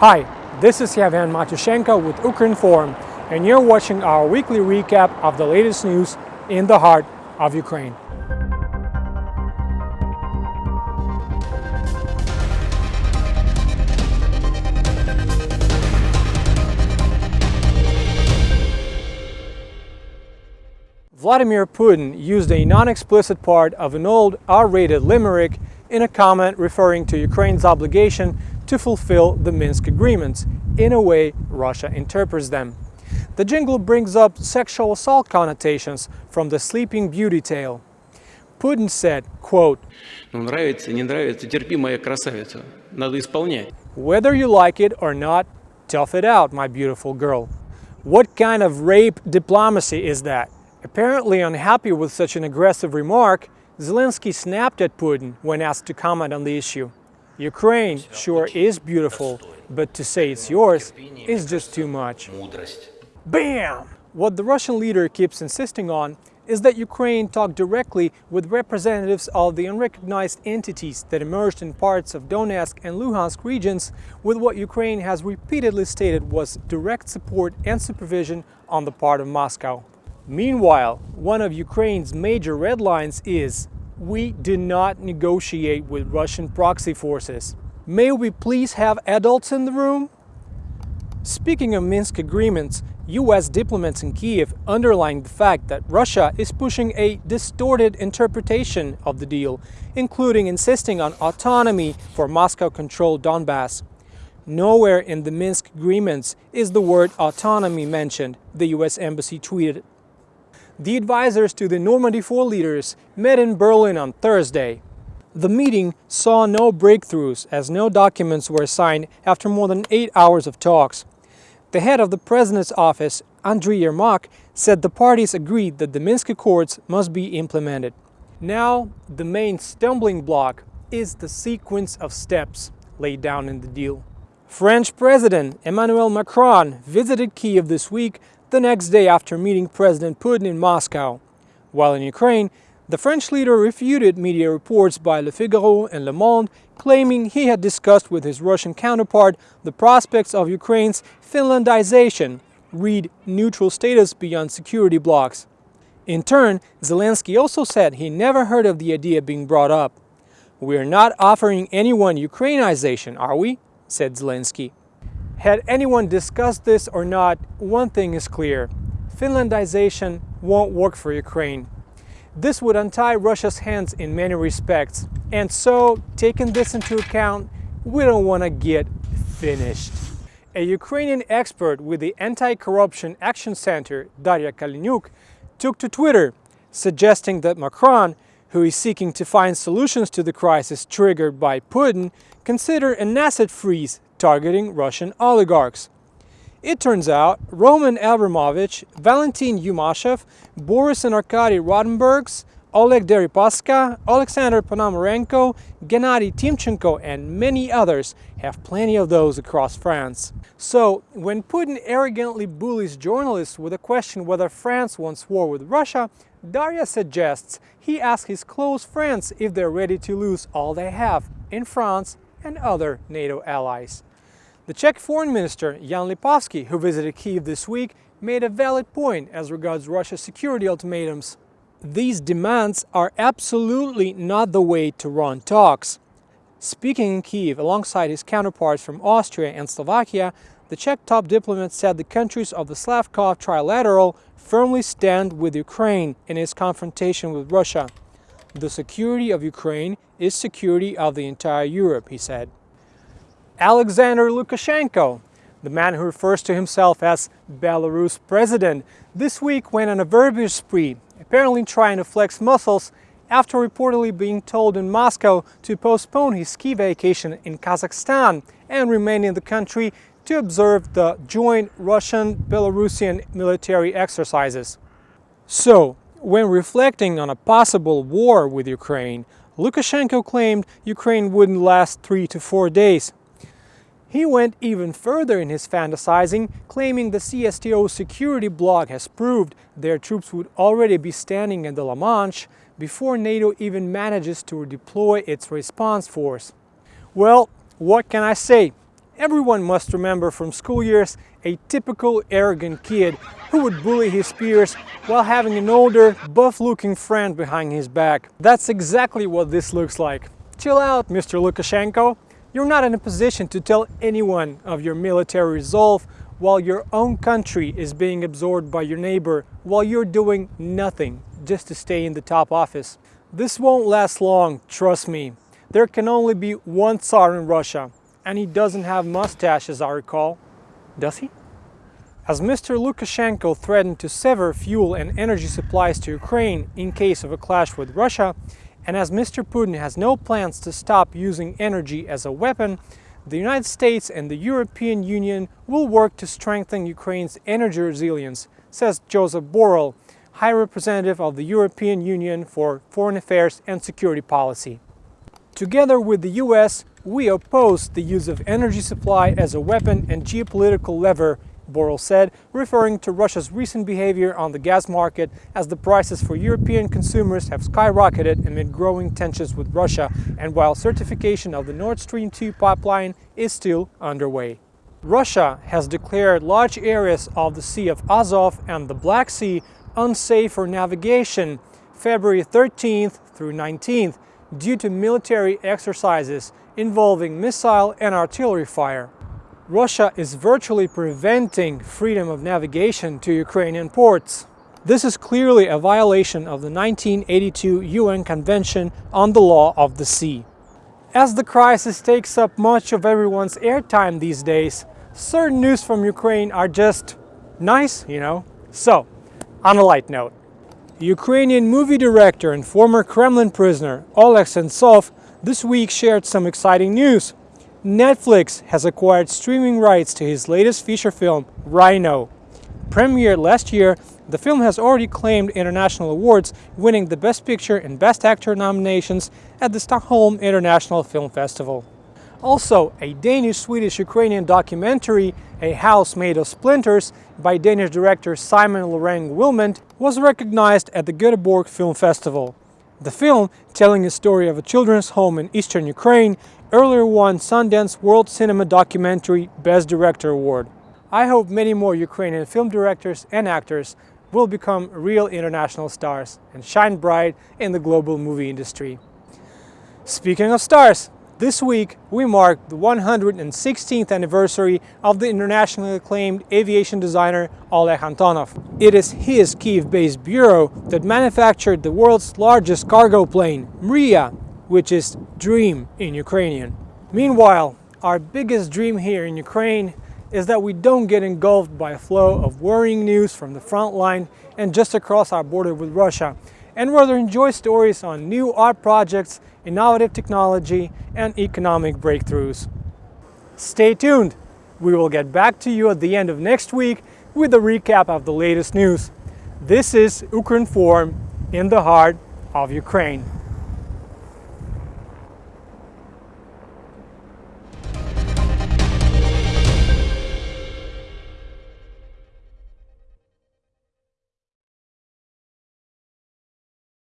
Hi, this is Yavan Matushenko with Ukrinform, and you're watching our weekly recap of the latest news in the heart of Ukraine. Vladimir Putin used a non-explicit part of an old R-rated limerick in a comment referring to Ukraine's obligation to fulfill the Minsk agreements, in a way Russia interprets them. The jingle brings up sexual assault connotations from the Sleeping Beauty tale. Putin said, quote, Whether you like it or not, tough it out, my beautiful girl. What kind of rape diplomacy is that? Apparently unhappy with such an aggressive remark, Zelensky snapped at Putin when asked to comment on the issue. Ukraine sure is beautiful, but to say it's yours is just too much. BAM! What the Russian leader keeps insisting on is that Ukraine talk directly with representatives of the unrecognized entities that emerged in parts of Donetsk and Luhansk regions with what Ukraine has repeatedly stated was direct support and supervision on the part of Moscow. Meanwhile, one of Ukraine's major red lines is we do not negotiate with Russian proxy forces. May we please have adults in the room? Speaking of Minsk agreements, US diplomats in Kiev underlined the fact that Russia is pushing a distorted interpretation of the deal, including insisting on autonomy for Moscow-controlled Donbass. Nowhere in the Minsk agreements is the word autonomy mentioned, the US embassy tweeted. The advisors to the Normandy 4 leaders met in Berlin on Thursday. The meeting saw no breakthroughs as no documents were signed after more than eight hours of talks. The head of the president's office, Andriy Yermak, said the parties agreed that the Minsk Accords must be implemented. Now, the main stumbling block is the sequence of steps laid down in the deal. French President Emmanuel Macron visited Kiev this week the next day after meeting President Putin in Moscow. While in Ukraine, the French leader refuted media reports by Le Figaro and Le Monde claiming he had discussed with his Russian counterpart the prospects of Ukraine's Finlandization, read neutral status beyond security blocks. In turn, Zelensky also said he never heard of the idea being brought up. We're not offering anyone Ukrainization, are we? said Zelensky. Had anyone discussed this or not, one thing is clear. Finlandization won't work for Ukraine. This would untie Russia's hands in many respects. And so, taking this into account, we don't want to get finished. A Ukrainian expert with the Anti-Corruption Action Center, Daria Kaleniuk, took to Twitter, suggesting that Macron, who is seeking to find solutions to the crisis triggered by Putin, consider an asset freeze targeting Russian oligarchs. It turns out Roman Abramovich, Valentin Yumashev, Boris and Arkady Rotenbergs, Oleg Deripaska, Alexander Ponomarenko, Gennady Timchenko and many others have plenty of those across France. So, when Putin arrogantly bullies journalists with a question whether France wants war with Russia, Daria suggests he asks his close friends if they're ready to lose all they have in France and other NATO allies. The Czech Foreign Minister Jan Lipavsky, who visited Kiev this week, made a valid point as regards Russia's security ultimatums. These demands are absolutely not the way to run talks. Speaking in Kiev alongside his counterparts from Austria and Slovakia, the Czech top diplomat said the countries of the Slavkov Trilateral firmly stand with Ukraine in its confrontation with Russia. The security of Ukraine is security of the entire Europe, he said. Alexander Lukashenko, the man who refers to himself as Belarus president, this week went on a verbiage spree, apparently trying to flex muscles after reportedly being told in Moscow to postpone his ski vacation in Kazakhstan and remain in the country to observe the joint Russian-Belarusian military exercises. So, when reflecting on a possible war with Ukraine, Lukashenko claimed Ukraine wouldn't last three to four days, he went even further in his fantasizing, claiming the CSTO security bloc has proved their troops would already be standing in the La Manche before NATO even manages to deploy its response force. Well, what can I say? Everyone must remember from school years a typical arrogant kid who would bully his peers while having an older, buff-looking friend behind his back. That's exactly what this looks like. Chill out, Mr. Lukashenko. You're not in a position to tell anyone of your military resolve while your own country is being absorbed by your neighbor while you're doing nothing just to stay in the top office. This won't last long, trust me. There can only be one Tsar in Russia, and he doesn't have mustache as I recall. Does he? As Mr. Lukashenko threatened to sever fuel and energy supplies to Ukraine in case of a clash with Russia, and as Mr. Putin has no plans to stop using energy as a weapon, the United States and the European Union will work to strengthen Ukraine's energy resilience, says Joseph Borrell, High Representative of the European Union for Foreign Affairs and Security Policy. Together with the US, we oppose the use of energy supply as a weapon and geopolitical lever, Borrell said, referring to Russia's recent behavior on the gas market as the prices for European consumers have skyrocketed amid growing tensions with Russia and while certification of the Nord Stream 2 pipeline is still underway. Russia has declared large areas of the Sea of Azov and the Black Sea unsafe for navigation February 13th through 19th due to military exercises involving missile and artillery fire. Russia is virtually preventing freedom of navigation to Ukrainian ports. This is clearly a violation of the 1982 UN Convention on the Law of the Sea. As the crisis takes up much of everyone's airtime these days, certain news from Ukraine are just nice, you know. So, on a light note, Ukrainian movie director and former Kremlin prisoner Oleg Sentsov this week shared some exciting news. Netflix has acquired streaming rights to his latest feature film, Rhino. Premiered last year, the film has already claimed international awards, winning the Best Picture and Best Actor nominations at the Stockholm International Film Festival. Also, a Danish-Swedish-Ukrainian documentary, A House Made of Splinters, by Danish director Simon Lereng Wilmont, was recognized at the Göteborg Film Festival. The film, telling the story of a children's home in eastern Ukraine, earlier won Sundance World Cinema Documentary Best Director Award. I hope many more Ukrainian film directors and actors will become real international stars and shine bright in the global movie industry. Speaking of stars, this week, we mark the 116th anniversary of the internationally acclaimed aviation designer Oleg Antonov. It is his Kiev-based bureau that manufactured the world's largest cargo plane, Mriya, which is dream in Ukrainian. Meanwhile, our biggest dream here in Ukraine is that we don't get engulfed by a flow of worrying news from the front line and just across our border with Russia, and rather enjoy stories on new art projects innovative technology, and economic breakthroughs. Stay tuned! We will get back to you at the end of next week with a recap of the latest news. This is Ukrinform in the heart of Ukraine.